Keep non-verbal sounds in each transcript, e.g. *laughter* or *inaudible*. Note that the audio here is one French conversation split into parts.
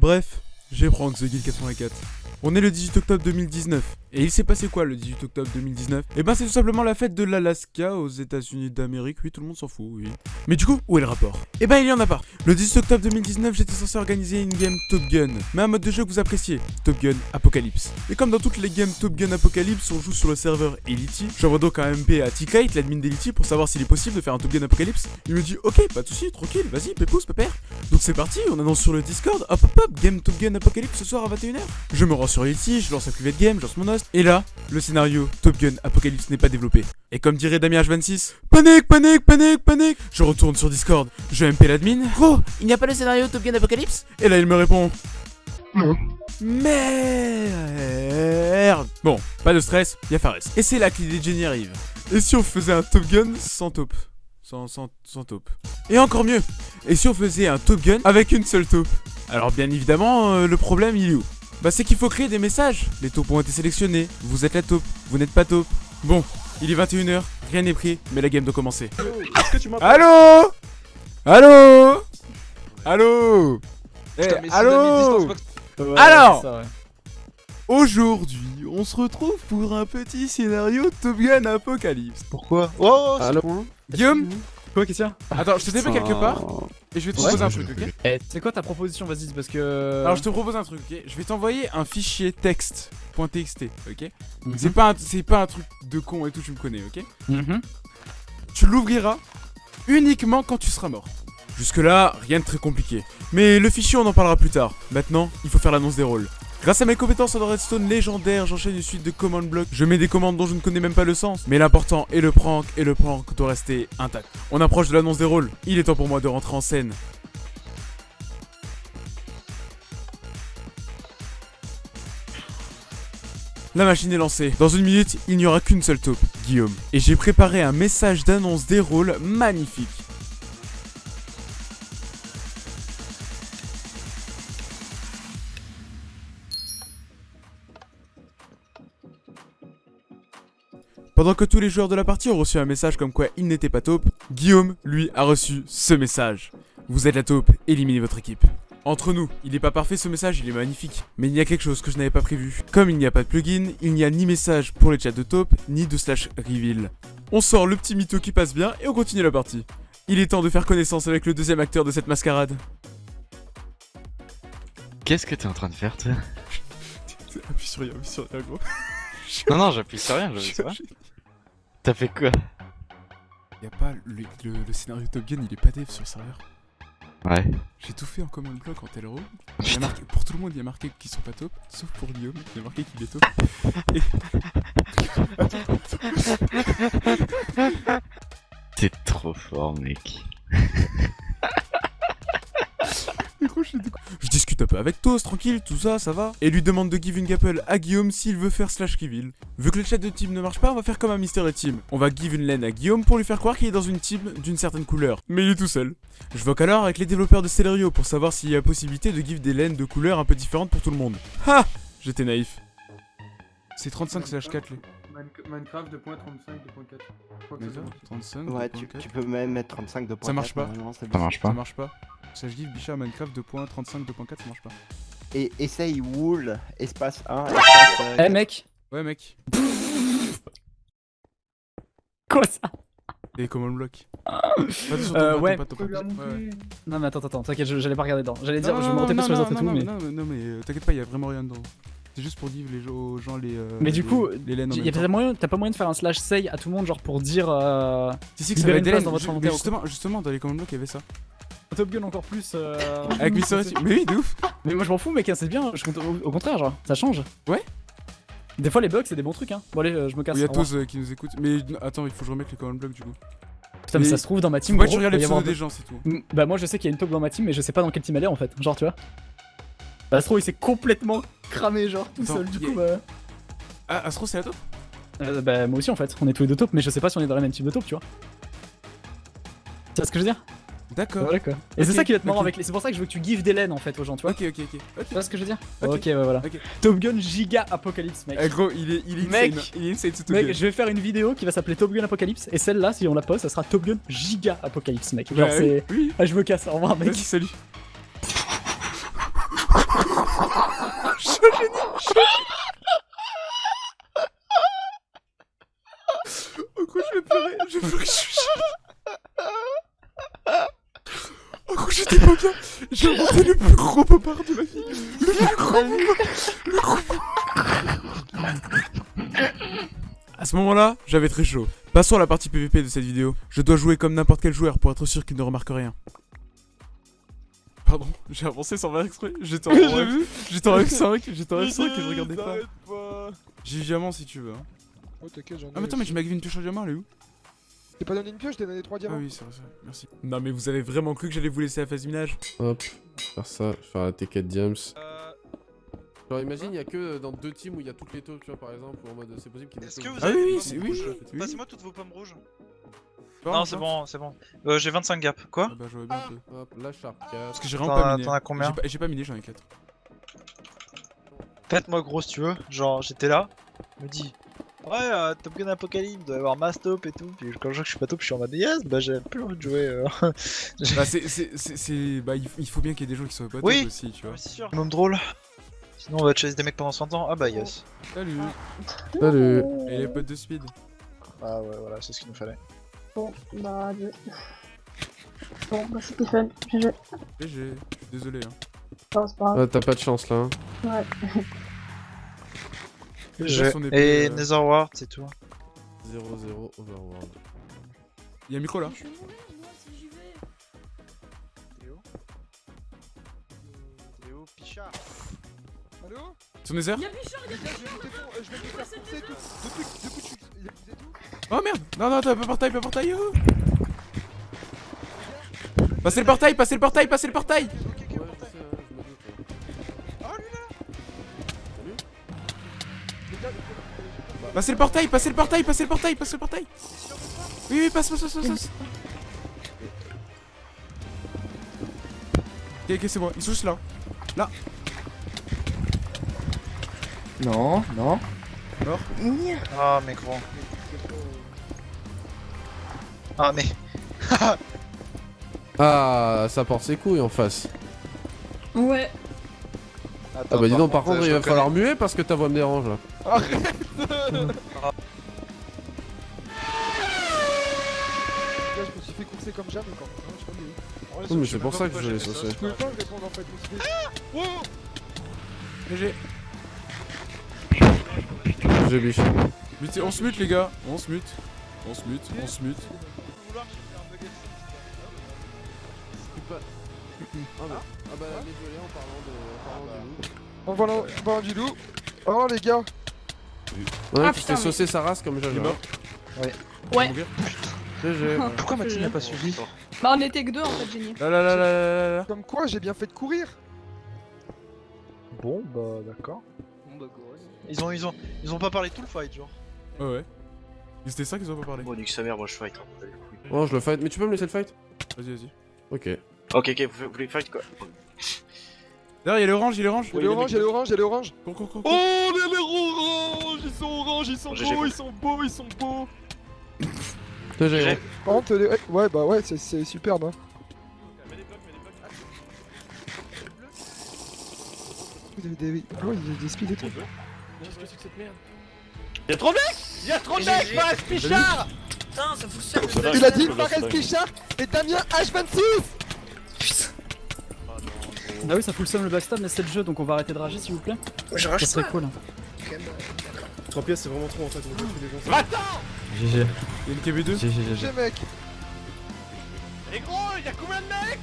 Bref, j'ai Prank The Guild 84. On est le 18 octobre 2019. Et il s'est passé quoi le 18 octobre 2019 Eh ben c'est tout simplement la fête de l'Alaska aux états unis d'Amérique. Oui, tout le monde s'en fout, oui. Mais du coup, où est le rapport? Eh ben il y en a pas. Le 18 octobre 2019, j'étais censé organiser une game Top Gun. Mais un mode de jeu que vous appréciez. Top Gun Apocalypse. Et comme dans toutes les games Top Gun Apocalypse, on joue sur le serveur Elity. J'envoie donc un MP à T-Kite, l'admin d'Elity, pour savoir s'il est possible de faire un Top Gun Apocalypse. Il me dit ok, pas de soucis, tranquille, vas-y, pépousse, pépère. Donc c'est parti, on annonce sur le Discord, hop hop hop, game Top Gun Apocalypse ce soir à 21h. Je me rends sur Elity, je lance un private game, je lance mon host. Et là, le scénario Top Gun Apocalypse n'est pas développé. Et comme dirait Damien H26, panique, panique, panique, panique. Je retourne sur Discord, je MP l'admin. Gros, il n'y a pas le scénario Top Gun Apocalypse? Et là il me répond Non. Merde Bon, pas de stress, y'a Fares. Et c'est là que l'idée de génie arrive. Et si on faisait un Top Gun sans taupe? Sans, sans, sans taupe. Et encore mieux. Et si on faisait un Top Gun avec une seule taupe? Alors bien évidemment, euh, le problème il est où? Bah c'est qu'il faut créer des messages. Les taupes ont été sélectionnés, vous êtes la taupe, vous n'êtes pas taupe. Bon, il est 21h, rien n'est pris, mais la game doit commencer. Allô? Allô? Allô? Putain, mais c'est allô? pas- Alors ça, ouais. Aujourd'hui, on se retrouve pour un petit scénario Top Gun Apocalypse. Pourquoi? Oh, c'est Allô point. Guillaume Quoi, Christian? Attends, je te TP quelque part et je vais te Ouais. proposer un truc, ok? Eh, c'est quoi ta proposition? Vas-y, parce que. Alors je te propose un truc, ok? Je vais t'envoyer un fichier texte .txt, ok? Mhm. C'est pas, un- c'est pas un truc de con et tout, tu me connais, ok? Mhm. Tu l'ouvriras uniquement quand tu seras mort. Jusque là, rien de très compliqué. Mais le fichier, on en parlera plus tard. Maintenant, il faut faire l'annonce des rôles. Grâce à mes compétences en redstone légendaire, j'enchaîne une suite de command blocks. Je mets des commandes dont je ne connais même pas le sens. Mais l'important est le prank, et le prank doit rester intact. On approche de l'annonce des rôles. Il est temps pour moi de rentrer en scène. La machine est lancée. Dans une minute, il n'y aura qu'une seule taupe, Guillaume. Et j'ai préparé un message d'annonce des rôles magnifique. Pendant que tous les joueurs de la partie ont reçu un message comme quoi il n'était pas taupe, Guillaume, lui, a reçu ce message. Vous êtes la taupe, éliminez votre équipe. Entre nous, il n'est pas parfait ce message, il est magnifique. Mais il y a quelque chose que je n'avais pas prévu. Comme il n'y a pas de plugin, il n'y a ni message pour les chats de taupe, ni de slash reveal. On sort le petit mytho qui passe bien et on continue la partie. Il est temps de faire connaissance avec le deuxième acteur de cette mascarade. Qu'est-ce que t'es en train de faire, toi? *laughs* Appuie sur rien, appuie sur rien, gros. *laughs* Non, non, j'appuie sur rien, j'appuie sur rien. T'as fait quoi? Y a pas le, le- le scénario Top Gun, il est pas dev sur le serveur. Ouais. J'ai tout fait en command block en tel row. Il y a Putain. marqué- pour tout le monde, il y a marqué qu'ils sont pas top, sauf pour Guillaume, il y a marqué qu'il est top. *laughs* T'es trop fort, mec. *laughs* Mais gros, je, je discute peu avec Toast, tranquille, tout ça, ça va. Et lui demande de give une gapple à Guillaume s'il veut faire slash reveal. Vu que le chat de team ne marche pas, on va faire comme un Mystery Team. On va give une laine à Guillaume pour lui faire croire qu'il est dans une team d'une certaine couleur. Mais il est tout seul. Je voque alors avec les développeurs de Celerio pour savoir s'il y a possibilité de give des laines de couleurs un peu différentes pour tout le monde. Ha J'étais naïf. C'est 35 slash 4 les. Minecraft 2.35, 2.4. Je crois que c'est Déjà, bon. 35, Ouais, tu, 2.4. tu peux même mettre 35 de Ça marche pas. Ça marche Ça pas. marche pas. Slash give Bichard Minecraft 2.35, 2.4, ça marche pas. Et essaye wool, espace 1, espace euh, Eh, mec Ouais mec. *laughs* Quoi ça Et command block. *laughs* Pas de sur ton Euh, ouais. Non, mais attends, attends, t'inquiète, je- j'allais pas regarder dedans. J'allais dire, Non, je me montais pas sur les autres et tout, mais. Non, mais, non, mais euh, t'inquiète pas, y a vraiment rien dedans. C'est juste pour dire les gens- aux gens les. euh, Mais du les- coup, les laines en y a même pas temps. moyen, t'as pas moyen de faire un slash say à tout le monde, genre pour dire. Euh... Si, si, que ça va être dans votre inventaire justement, justement, dans les command blocks, il y avait ça. Top Gun encore plus. Euh... Avec Team. Mais oui, de ouf. Mais moi je m'en fous, mec, hein, c'est bien. Je compte au, au contraire, genre, ça change. Ouais. Des fois, les bugs, c'est des bons trucs, hein. Bon, allez, euh, je me casse. Il y a. Toz euh, qui nous écoute. Mais attends, il faut que je remette les command blocks du coup. Putain, mais mais- ça se trouve dans ma team. Moi, regardes il les pseudos des gens, c'est tout. Bah moi je sais qu'il y a une taupe dans ma team mais je sais pas dans quelle team elle est en fait, genre tu vois. Bah Astro il s'est complètement cramé genre tout Attends, seul du coup bah... Ah, Astro, c'est la top Euh, bah moi aussi en fait, on est tous les deux taupes mais je sais pas si on est dans la même team de taupe tu vois. Tu vois ce que je veux dire? D'accord. Voilà. Et c'est ça qui va être marrant avec les. C'est pour ça que je veux que tu gives des laines en fait aux gens, tu vois. Ok, ok, ok. Tu vois ce que je veux dire Ok, bah voilà. Top Gun Giga Apocalypse, mec. Euh, gros, il est, il mec. Il est insane ce Top mec, je vais faire une vidéo qui va s'appeler Top Gun Apocalypse. Et celle-là, si on la poste, ça sera Top Gun Giga Apocalypse, mec. Genre, bah, c'est. Ah, je me casse, au revoir, mec. Salut. je suis génie, je suis je vais pleurer, je vais pleurer. J'ai inventé le plus gros popard de ma vie. Le plus gros Le gros À ce moment-là, j'avais très chaud. Passons à la partie PVP de cette vidéo. Je dois jouer comme n'importe quel joueur pour être sûr qu'il ne remarque rien. Pardon, j'ai avancé sans faire exprès. J'étais en, *laughs* F... j'étais en F5, j'étais en F5 et je regardais pas. J'ai diamant si tu veux. Hein. Oh t'inquiète j'en ai. Ah mais attends mais tu m'as une pioche en diamant, elle est où? T'es pas donné une pioche, t'es donné 3 Ah diamants. oui, c'est vrai, c'est vrai, merci. Non mais vous avez vraiment cru que j'allais vous laisser à phase minage? Hop, faire ça, faire la T4 Diams. Genre imagine, il y a que dans deux teams où il y a toutes les taupes, tu vois, par exemple, ou en mode c'est possible qu'il y ait des Est-ce que vous Ah avez oui, des oui, pommes c'est- oui, oui. Passez-moi toutes vos pommes rouges. Non, c'est bon, c'est bon. Euh, j'ai 25 gaps. Quoi? Ah bah j'aurais bien peu. Hop, la Sharp 4. Parce que j'ai vraiment T'en pas as- miné. t'en as combien? J'ai pas- J'ai pas miné, j'en ai 4. Faites-moi gros si tu veux. Genre, j'étais là, me dis. Ouais, euh, Top Gun Apocalypse, doit y avoir mass top et tout. Puis quand je vois que je suis pas top, je suis en mode yes, bah j'ai plus envie de jouer. euh. *laughs* Bah c'est, c'est, c'est, c'est- bah il faut bien qu'il y ait des gens qui soient pas Oui. top aussi, tu vois. Ouais, c'est sûr. Même drôle. Sinon, on va chasser des mecs pendant 100 ans. Ah bah yes. Salut Salut Et les potes de speed Ah ouais, voilà, c'est ce qu'il nous fallait. Bon, bah, adieu. Bon, bah, c'était fun. GG. GG, je suis désolé hein. Non, c'est pas grave. Ah, t'as pas de chance là. hein. Ouais. *laughs* Je- Et euh, Netherward, c'est tout. 0-0 Overworld. Y'a un micro là Théo Théo Pichard? Allô? Sur Nether je vais te faire- euh, je vais te faire courser tout. Tu. Il a poussé tout. Oh merde Non non t'as pas portail, pas portail Passez le portail, passez le portail, passez le portail Passez le portail, passez le portail, passez le portail, passez le portail Oui oui passe, passe, passe, passe, Ok ok c'est bon, ils sont juste là Non, non. Ah, mais gros. Ah, mais. *laughs* Ah, ça porte ses couilles en face. Ouais. Ah bah dis donc, par contre, il va falloir muer parce que ta voix me dérange là. Là, je me suis fait courser comme jamais quand. Est. Oui, mais c'est pour ça que je l'ai saucé. Je pouvais pas répondre en fait. je me suis fait- GG J'ai biche. Mutez- On se mute les gars, on se mute On se mute, on se mute Ah bah, ah bah désolé en parlant de. En en volant du loup. Oh les gars. Ouais, Ah, tu t'es saucé sa race comme Il Jaja. mort Ouais. Mourir. GG. *laughs* Pourquoi Mathilde n'a pas suivi Bah, on était que deux en fait, génie. Là là là là là là là Comme quoi, j'ai bien fait de courir. Bon, bah d'accord. Ils ont, ils ont, ils ont pas parlé tout le fight, genre. Ouais ouais C'était ça qu'ils ont pas parlé Bon, nique sa mère, moi je fight. hein, couilles. Oh, je le fight. Mais tu peux me laisser le fight? Vas-y vas-y Ok. Ok, ok, vous, voulez fight quoi? Derrière y'a l'orange, y'a l'orange Il y a l'orange, il y a l'orange, il y a l'orange. Cours cours cours Oh, cours. les ils sont oranges, ils sont beaux, ils sont beaux, ils sont beaux. GG. J'ai- Par contre, les- ouais, bah ouais, c'est- superbe. Hein. Vous avez des... Ah ouais, il y a des speeds et tout. Y'a trop de mecs Y'a trop de mecs Fares Pichard Putain, ça fout le Il a dit Fares Pichard et Damien H26 Ah oui, ça fout le seum le backstab, mais c'est le jeu, donc on va arrêter de rager s'il vous plaît. Je Ça serait cool. 3 pièces, c'est vraiment trop en fait. on veut que les gens GG. Y'a une KB2 GG, J'ai mec, Et gros, y'a combien de mecs?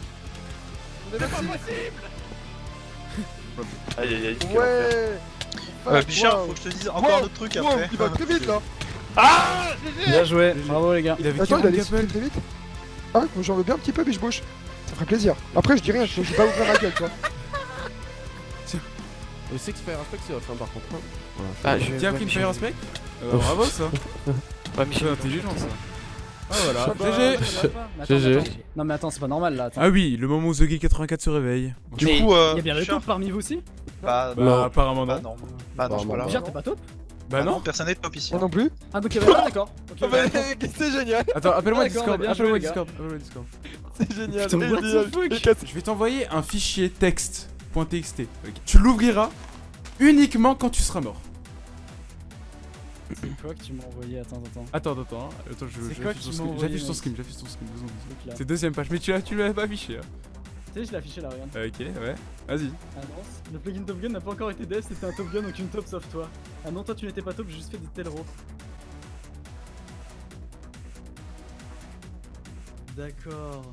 On est merci. Aïe aïe aïe. Ouais Euh, Pichard, wow. faut que je te dise encore un autre truc wow, après. il va très vite là Ah Bien joué, bravo les gars. Il avait Attends, il 40 allait gapels très vite Ah, moi, j'en veux bien un petit peu, je bouge. Ça ferait plaisir. Après, je dis rien, je dis pas ouvrir ma gueule, toi. Le Six Fire Aspect c'est hein, par contre. hein. Voilà, Ah, je- Tiens, ouais, pris une j'ai- fire aspect Euh, Bravo ça *laughs* Ouais, mais C'est intelligent ça Ah voilà, GG GG. Non mais attends, c'est pas normal là. Attends. Ah oui, le moment où TheGuy84 se réveille. Du Mais coup, euh. y a bien le top parmi vous aussi Bah, Bah Non. apparemment bah non. non. Bah non, Bah, c'est pas là. Pichard, t'es pas top Bah non personne n'est top ici. Moi non plus. Ah donc y'avait pas d'accord. *laughs* Ok, Ah bah, *laughs* c'est génial, Attends, appelle-moi Ah, Discord, bien appelle-moi Discord, appelle-moi Discord. c'est génial. The Je vais t'envoyer un fichier texte.txt. Tu l'ouvriras uniquement quand tu seras mort. C'est quoi que tu m'as envoyé? Attends, attends. Attends, attends, attends, je j'affiche ton envoyé, j'affiche ton screen, j'affiche ton. C'est deuxième page, mais tu l'as, tu l'avais pas affiché. Hein. Tu sais, je l'ai affiché là, regarde. Ok, ouais. Vas-y. Annonce. Le plugin Top Gun n'a pas encore été dev, c'était un Top Gun donc une top sauf toi. Ah non, toi tu n'étais pas top, j'ai juste fait des Telro. D'accord.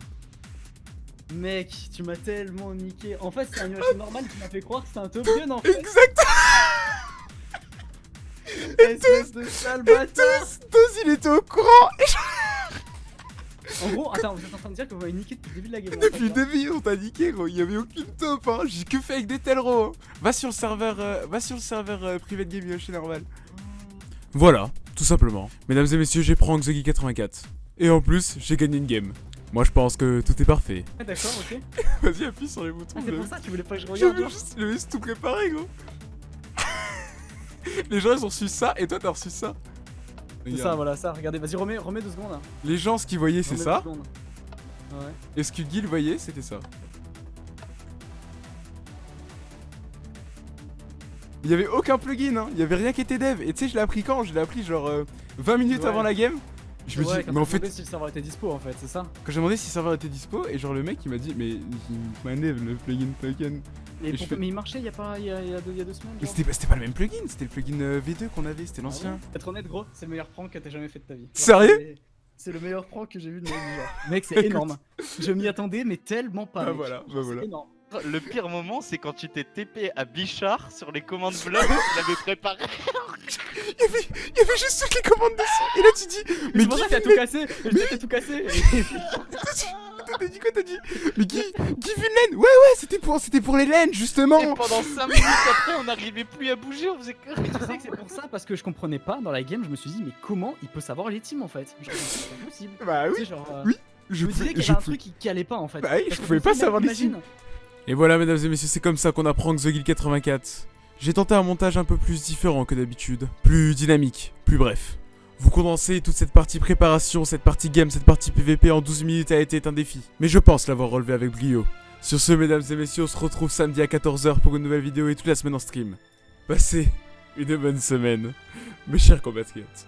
Mec, tu m'as tellement niqué. En fait, c'est un animation normal qui m'a fait croire que c'était un Top Gun en fait. Exact *laughs* Espèce de sale bâtard. Tous, tous, il était au courant En gros, attends, vous êtes en train de dire que vous m'avez niqué depuis le début de la game. Depuis le début, on t'a niqué, gros. Il y avait aucune top, hein. J'ai que fait avec des Telro. hein. Va sur le serveur, euh, va sur le serveur euh, privé de Game Yoshi normal. Voilà, tout simplement. Mesdames et messieurs, j'ai prank The 84. Et en plus, j'ai gagné une game. Moi, je pense que tout est parfait. Ah, D'accord, ok. *laughs* Vas-y, appuie sur les boutons. Ah, c'est pour ça que tu voulais pas que je regarde. J'avais genre. juste, juste tout préparé, gros. Les gens, ils ont reçu ça, et toi, t'as reçu ça. C'est ça, voilà, ça. Regardez, vas-y, remets, remets deux secondes. là. Les gens, ce qu'ils voyaient, c'est ça. Ouais. Et ce que Guil voyait, c'était ça. Il y avait aucun plugin, hein. Il y avait rien qui était dev. Et tu sais, je l'ai appris quand? Je l'ai appris genre euh, 20 minutes Ouais. avant la game. Je me Ouais, dis, quand mais en fait, demandé si le serveur était dispo en fait, c'est ça quand j'ai demandé si le serveur était dispo, et genre le mec il m'a dit, mais il le plugin token. Et Et je pour- fais- Mais il marchait il y a pas il y a, il y a deux, il y a deux semaines. Mais c'était pas, le même plugin, c'était le plugin euh, V2 qu'on avait, c'était Ah l'ancien. ouais Être honnête, gros, c'est le meilleur prank que t'as jamais fait de ta vie. Sérieux c'est- le meilleur prank que j'ai vu de ma vie. Genre. *laughs* Mec, c'est énorme. Je m'y attendais, mais tellement pas. Ah, mec. voilà, bah voilà. énorme. Le pire moment, c'est quand tu t'es TP à Bichard sur les commandes blocs qu'il avait préparé. Il y, avait, il y avait juste toutes les commandes dessus. Et là tu dis, mais qu'il a tout cassé. Je t'ai tout cassé. T'as dit quoi T'as dit Mais Guy, Guy vu une laine Ouais, ouais, c'était pour, c'était pour les laines justement. Et pendant 5 minutes après, on n'arrivait plus à bouger, on faisait que. Tu sais que c'est pour ça parce que je comprenais pas dans la game. Je me suis dit, mais comment il peut savoir les teams en fait? C'est. Bah Tu oui. sais, genre, euh, oui, Je Je me disais qu'il y avait un truc qui, qui allait pas en fait. Bah oui, je pouvais pas savoir les imagine. Et voilà, mesdames et messieurs, c'est comme ça qu'on apprend que The Guild 84. J'ai tenté un montage un peu plus différent que d'habitude, plus dynamique, plus bref. Vous condensez toute cette partie préparation, cette partie game, cette partie PVP en 12 minutes a été un défi. Mais je pense l'avoir relevé avec brio. Sur ce, mesdames et messieurs, on se retrouve samedi à 14h pour une nouvelle vidéo et toute la semaine en stream. Passez une bonne semaine, mes chers compatriotes.